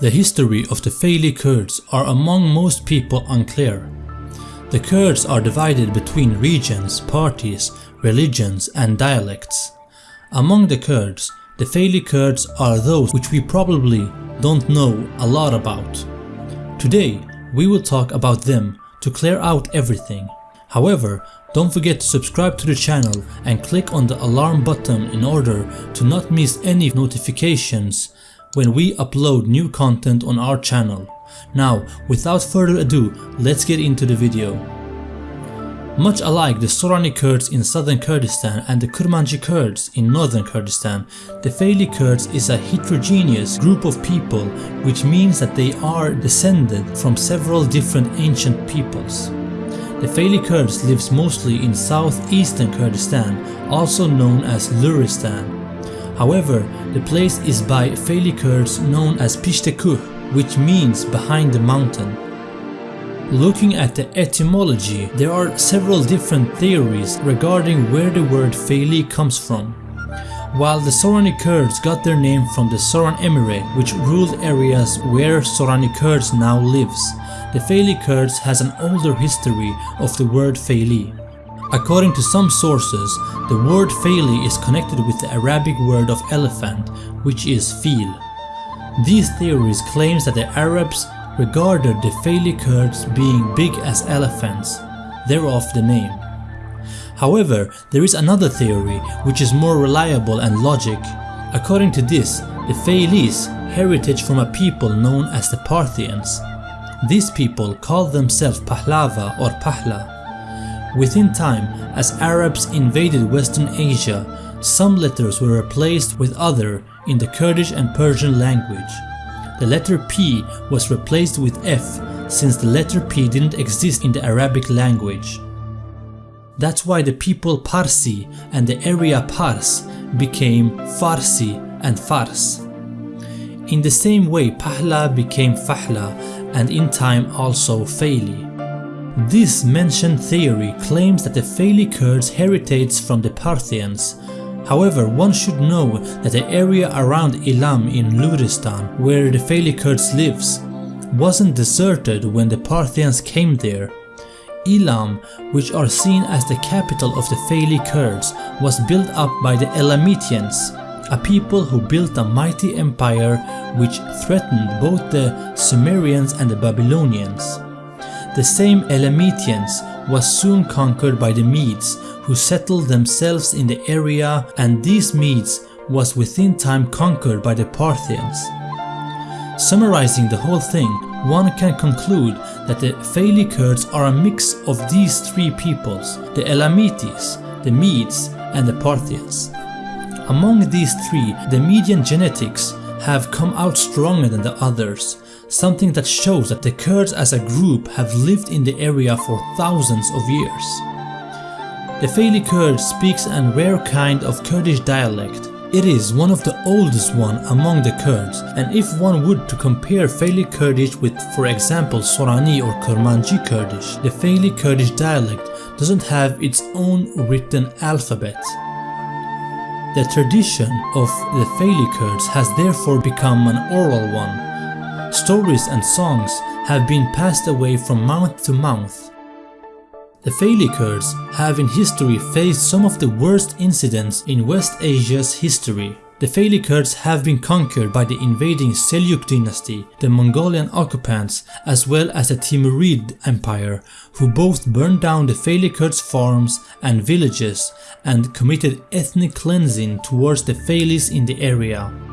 The history of the Faili Kurds are among most people unclear. The Kurds are divided between regions, parties, religions and dialects. Among the Kurds, the Faili Kurds are those which we probably don't know a lot about. Today, we will talk about them to clear out everything. However, don't forget to subscribe to the channel and click on the alarm button in order to not miss any notifications when we upload new content on our channel. Now, without further ado, let's get into the video. Much alike the Sorani Kurds in southern Kurdistan and the Kurmanji Kurds in northern Kurdistan, the Faili Kurds is a heterogeneous group of people which means that they are descended from several different ancient peoples. The Faili Kurds lives mostly in southeastern Kurdistan, also known as Luristan. However, the place is by Faili Kurds known as Pishtekuh, which means behind the mountain. Looking at the etymology, there are several different theories regarding where the word Faili comes from. While the Sorani Kurds got their name from the Soran Emirate, which ruled areas where Sorani Kurds now lives, the Faili Kurds has an older history of the word Faili. According to some sources, the word Faili is connected with the Arabic word of elephant, which is fil. These theories claims that the Arabs regarded the Faili Kurds being big as elephants, thereof the name. However, there is another theory which is more reliable and logic. According to this, the Failis heritage from a people known as the Parthians. These people called themselves Pahlava or Pahla. Within time, as Arabs invaded Western Asia, some letters were replaced with other in the Kurdish and Persian language. The letter P was replaced with F since the letter P didn't exist in the Arabic language. That's why the people Parsi and the area Pars became Farsi and Fars. In the same way Pahla became Fahla and in time also Faili. This mentioned theory claims that the Faili Kurds heritage from the Parthians. However, one should know that the area around Ilam in Luristan, where the Faili Kurds lives, wasn't deserted when the Parthians came there. Ilam, which are seen as the capital of the Faili Kurds, was built up by the Elamitians, a people who built a mighty empire which threatened both the Sumerians and the Babylonians. The same Elamitians was soon conquered by the Medes who settled themselves in the area and these Medes was within time conquered by the Parthians. Summarizing the whole thing, one can conclude that the Faili Kurds are a mix of these three peoples, the Elamites, the Medes and the Parthians. Among these three, the Median genetics have come out stronger than the others, something that shows that the Kurds as a group have lived in the area for thousands of years. The Faili Kurd speaks a rare kind of Kurdish dialect. It is one of the oldest one among the Kurds and if one would to compare Faili Kurdish with for example Sorani or Kurmanji Kurdish, the Faili Kurdish dialect doesn't have its own written alphabet. The tradition of the Faili Kurds has therefore become an oral one. Stories and songs have been passed away from mouth to mouth. The Kurds have in history faced some of the worst incidents in West Asia's history. The Kurds have been conquered by the invading Seljuk dynasty, the Mongolian occupants, as well as the Timurid Empire, who both burned down the Kurds farms and villages and committed ethnic cleansing towards the Failis in the area.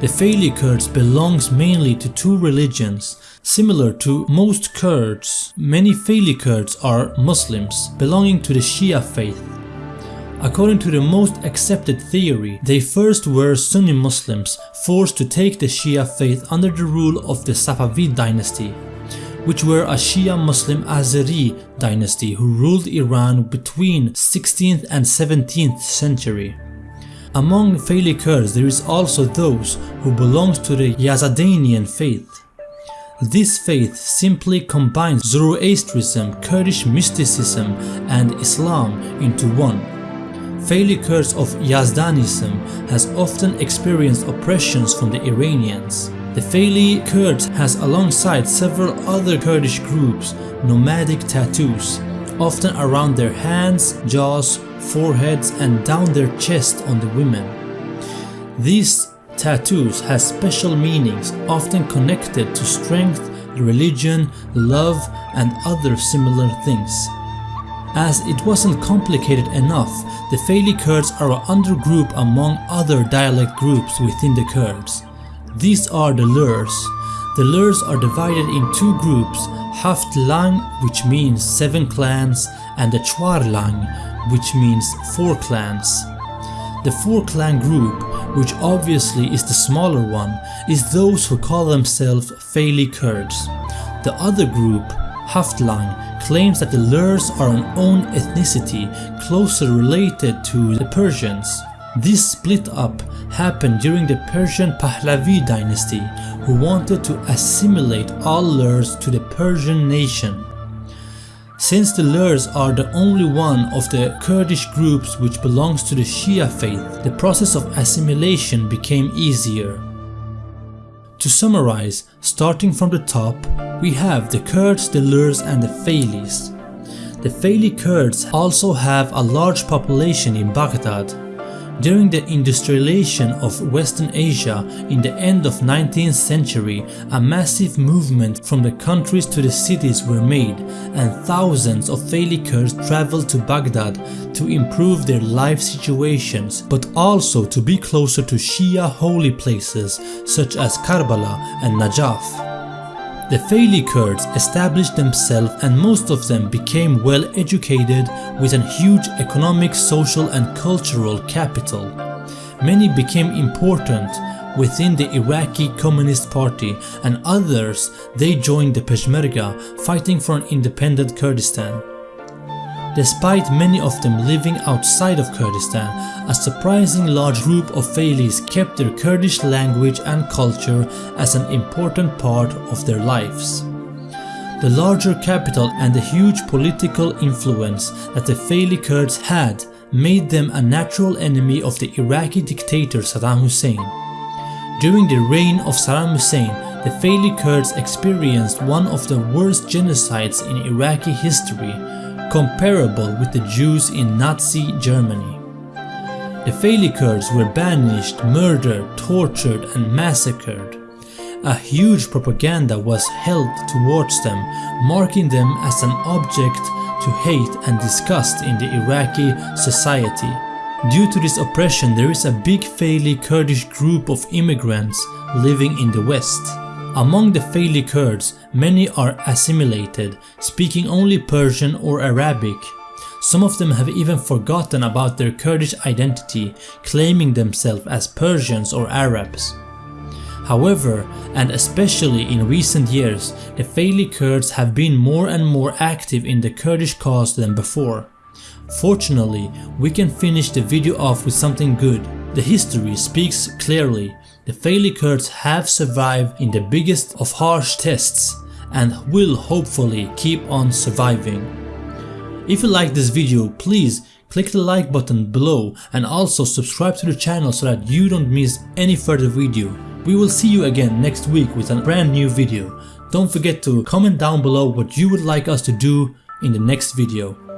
The Faili Kurds belongs mainly to two religions. Similar to most Kurds, many Faili Kurds are Muslims belonging to the Shia faith. According to the most accepted theory, they first were Sunni Muslims forced to take the Shia faith under the rule of the Safavid dynasty, which were a Shia Muslim Azeri dynasty who ruled Iran between 16th and 17th century. Among Faili Kurds there is also those who belong to the Yazidanian faith. This faith simply combines Zoroastrianism, Kurdish mysticism and Islam into one. Faili Kurds of Yazdanism has often experienced oppressions from the Iranians. The Faili Kurds has alongside several other Kurdish groups nomadic tattoos, often around their hands, jaws, foreheads and down their chest on the women. These tattoos have special meanings often connected to strength, religion, love and other similar things. As it wasn't complicated enough, the Faili Kurds are an undergroup among other dialect groups within the Kurds. These are the Lurs. The Lurs are divided in two groups, Haft Lang which means seven clans and the Chwar Lang which means four clans. The four clan group, which obviously is the smaller one, is those who call themselves Faili Kurds. The other group, Haftlang, claims that the Lurs are an own ethnicity closer related to the Persians. This split up happened during the Persian Pahlavi dynasty who wanted to assimilate all Lurs to the Persian nation. Since the Lurs are the only one of the Kurdish groups which belongs to the Shia faith, the process of assimilation became easier. To summarize, starting from the top, we have the Kurds, the Lurs and the Failis. The Faili Kurds also have a large population in Baghdad, during the industrialization of Western Asia in the end of 19th century, a massive movement from the countries to the cities were made and thousands of Faili traveled to Baghdad to improve their life situations but also to be closer to Shia holy places such as Karbala and Najaf. The Faili Kurds established themselves and most of them became well educated with a huge economic, social and cultural capital. Many became important within the Iraqi Communist Party and others they joined the Peshmerga fighting for an independent Kurdistan. Despite many of them living outside of Kurdistan, a surprising large group of Failis kept their Kurdish language and culture as an important part of their lives. The larger capital and the huge political influence that the Faili Kurds had made them a natural enemy of the Iraqi dictator Saddam Hussein. During the reign of Saddam Hussein, the Faili Kurds experienced one of the worst genocides in Iraqi history comparable with the Jews in Nazi Germany. The Faili Kurds were banished, murdered, tortured and massacred. A huge propaganda was held towards them, marking them as an object to hate and disgust in the Iraqi society. Due to this oppression there is a big Faili Kurdish group of immigrants living in the West. Among the Faili Kurds, many are assimilated, speaking only Persian or Arabic. Some of them have even forgotten about their Kurdish identity, claiming themselves as Persians or Arabs. However, and especially in recent years, the Faili Kurds have been more and more active in the Kurdish cause than before. Fortunately, we can finish the video off with something good. The history speaks clearly the Faili Kurds have survived in the biggest of harsh tests and will hopefully keep on surviving. If you like this video, please click the like button below and also subscribe to the channel so that you don't miss any further video. We will see you again next week with a brand new video. Don't forget to comment down below what you would like us to do in the next video.